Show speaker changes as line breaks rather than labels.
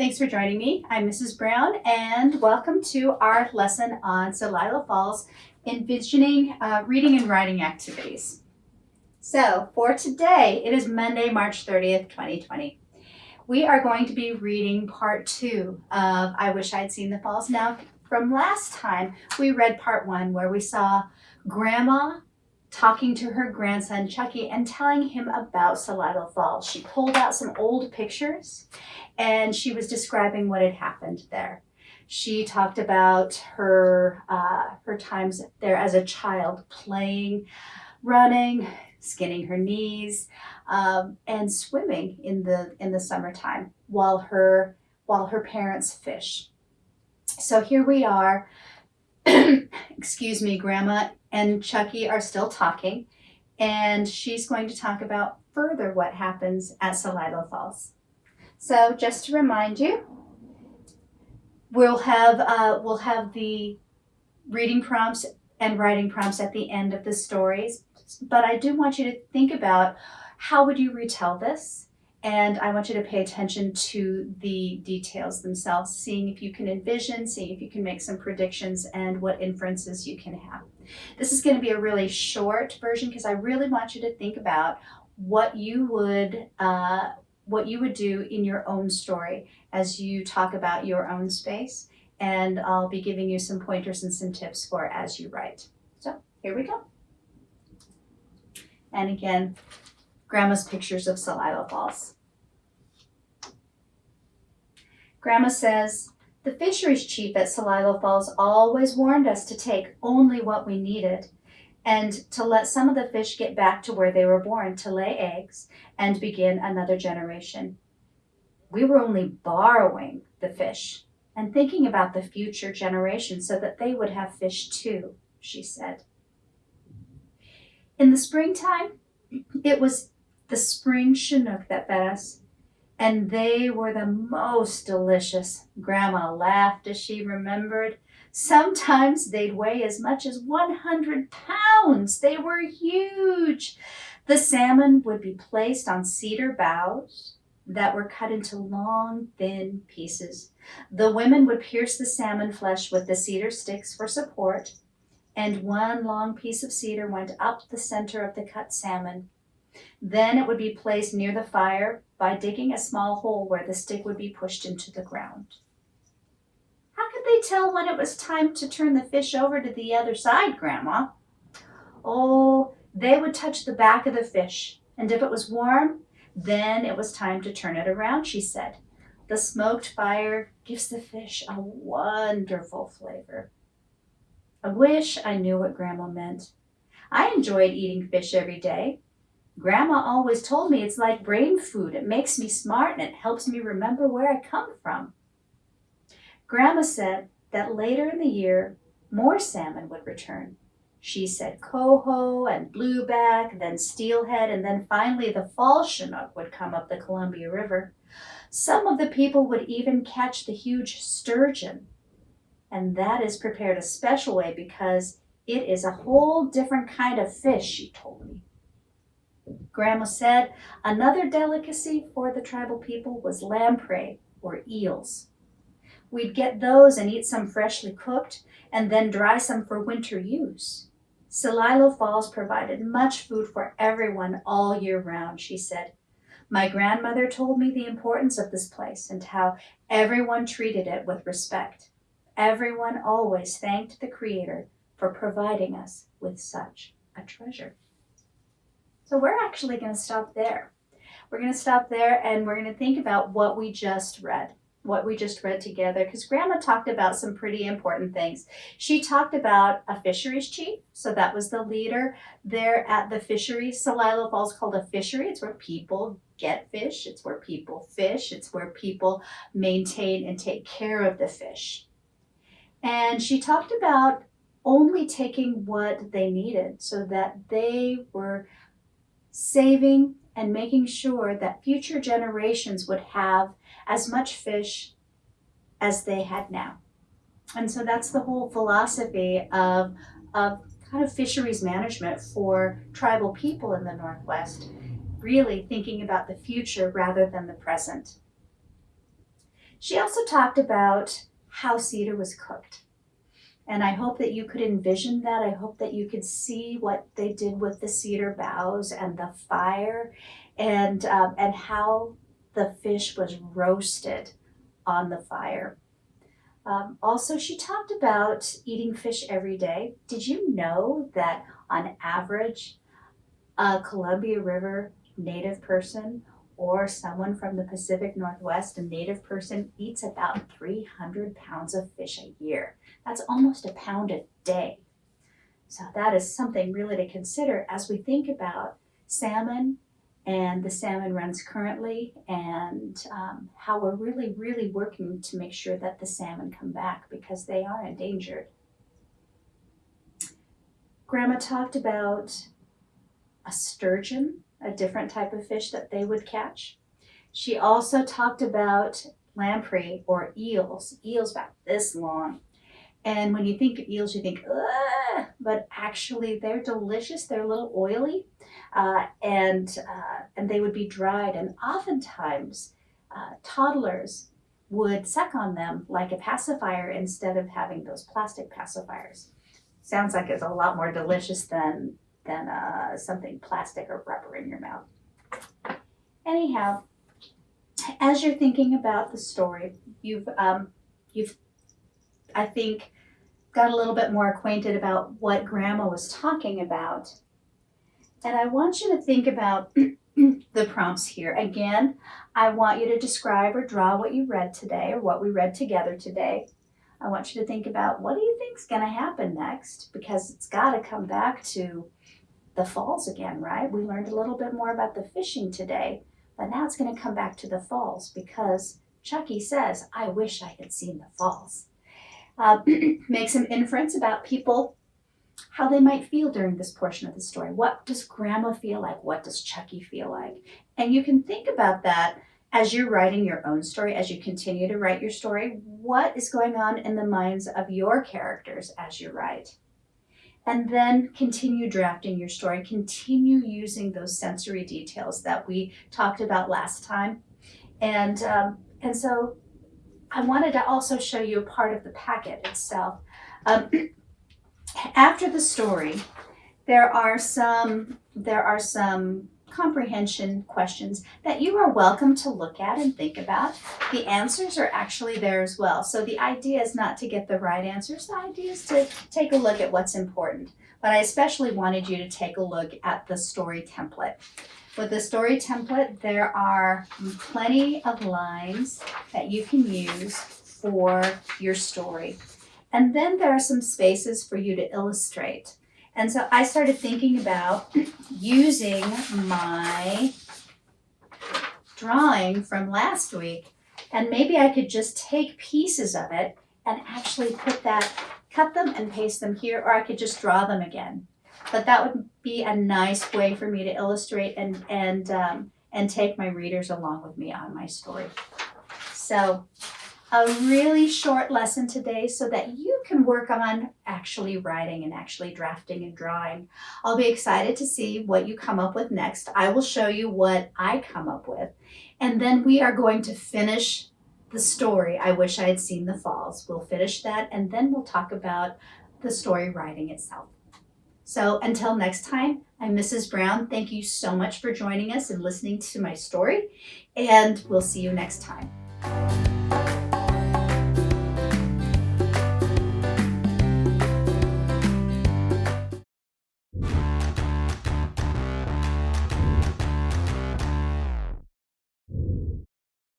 Thanks for joining me. I'm Mrs. Brown and welcome to our lesson on Celilo Falls envisioning uh, reading and writing activities. So for today, it is Monday, March 30th, 2020. We are going to be reading part two of I Wish I'd Seen the Falls. Now, from last time, we read part one where we saw Grandma talking to her grandson Chucky and telling him about Celilo Falls. She pulled out some old pictures and she was describing what had happened there. She talked about her uh, her times there as a child, playing, running, skinning her knees, um, and swimming in the in the summertime while her while her parents fish. So here we are. Excuse me, Grandma and Chucky are still talking, and she's going to talk about further what happens at Celilo Falls. So just to remind you, we'll have uh, we'll have the reading prompts and writing prompts at the end of the stories. But I do want you to think about how would you retell this? And I want you to pay attention to the details themselves, seeing if you can envision, seeing if you can make some predictions and what inferences you can have. This is going to be a really short version because I really want you to think about what you would uh, what you would do in your own story as you talk about your own space. And I'll be giving you some pointers and some tips for as you write. So here we go. And again, Grandma's pictures of Celilo Falls. Grandma says, the fisheries chief at Celilo Falls always warned us to take only what we needed and to let some of the fish get back to where they were born to lay eggs and begin another generation. We were only borrowing the fish and thinking about the future generation so that they would have fish too, she said. In the springtime, it was the spring Chinook that fed us, and they were the most delicious. Grandma laughed as she remembered Sometimes they'd weigh as much as 100 pounds. They were huge. The salmon would be placed on cedar boughs that were cut into long, thin pieces. The women would pierce the salmon flesh with the cedar sticks for support, and one long piece of cedar went up the center of the cut salmon. Then it would be placed near the fire by digging a small hole where the stick would be pushed into the ground How could they tell when it was time to turn the fish over to the other side, Grandma? Oh, they would touch the back of the fish, and if it was warm, then it was time to turn it around, she said. The smoked fire gives the fish a wonderful flavor. I wish I knew what Grandma meant. I enjoyed eating fish every day. Grandma always told me it's like brain food. It makes me smart and it helps me remember where I come from. Grandma said that later in the year, more salmon would return. She said coho and blueback, then steelhead, and then finally the fall chinook would come up the Columbia River. Some of the people would even catch the huge sturgeon. And that is prepared a special way because it is a whole different kind of fish, she told me. Grandma said another delicacy for the tribal people was lamprey or eels. We'd get those and eat some freshly cooked and then dry some for winter use. Celilo Falls provided much food for everyone all year round, she said. My grandmother told me the importance of this place and how everyone treated it with respect. Everyone always thanked the Creator for providing us with such a treasure. So we're actually going to stop there. We're going to stop there and we're going to think about what we just read what we just read together because grandma talked about some pretty important things. She talked about a fisheries chief. So that was the leader there at the fishery. Celilo Falls called a fishery. It's where people get fish. It's where people fish. It's where people maintain and take care of the fish. And she talked about only taking what they needed so that they were saving and making sure that future generations would have as much fish as they had now. And so that's the whole philosophy of, of kind of fisheries management for tribal people in the Northwest, really thinking about the future rather than the present. She also talked about how cedar was cooked. And I hope that you could envision that. I hope that you could see what they did with the cedar boughs and the fire and, um, and how the fish was roasted on the fire. Um, also, she talked about eating fish every day. Did you know that on average, a Columbia River native person or someone from the Pacific Northwest, a native person, eats about 300 pounds of fish a year. That's almost a pound a day. So that is something really to consider as we think about salmon and the salmon runs currently and um, how we're really, really working to make sure that the salmon come back because they are endangered. Grandma talked about a sturgeon a different type of fish that they would catch. She also talked about lamprey or eels, eels about this long. And when you think of eels, you think, Ugh! but actually they're delicious. They're a little oily, uh, and uh, and they would be dried. And oftentimes, uh, toddlers would suck on them like a pacifier instead of having those plastic pacifiers. Sounds like it's a lot more delicious than than uh, something plastic or rubber in your mouth. Anyhow, as you're thinking about the story, you've um, you've I think got a little bit more acquainted about what Grandma was talking about, and I want you to think about the prompts here. Again, I want you to describe or draw what you read today or what we read together today. I want you to think about what do you think is going to happen next because it's got to come back to the falls again, right? We learned a little bit more about the fishing today, but now it's going to come back to the falls because Chucky says, I wish I had seen the falls. Uh, make some inference about people, how they might feel during this portion of the story. What does Grandma feel like? What does Chucky feel like? And you can think about that as you're writing your own story, as you continue to write your story. What is going on in the minds of your characters as you write? And then continue drafting your story. Continue using those sensory details that we talked about last time. And, um, and so I wanted to also show you a part of the packet itself. Um, after the story, there are some, there are some comprehension questions that you are welcome to look at and think about. The answers are actually there as well. So the idea is not to get the right answers, the idea is to take a look at what's important. But I especially wanted you to take a look at the story template. With the story template, there are plenty of lines that you can use for your story. And then there are some spaces for you to illustrate. And so I started thinking about using my drawing from last week and maybe I could just take pieces of it and actually put that, cut them and paste them here, or I could just draw them again. But that would be a nice way for me to illustrate and, and, um, and take my readers along with me on my story. So a really short lesson today so that you can work on actually writing and actually drafting and drawing. I'll be excited to see what you come up with next. I will show you what I come up with. And then we are going to finish the story. I wish I had seen the falls. We'll finish that and then we'll talk about the story writing itself. So until next time, I'm Mrs. Brown. Thank you so much for joining us and listening to my story. And we'll see you next time.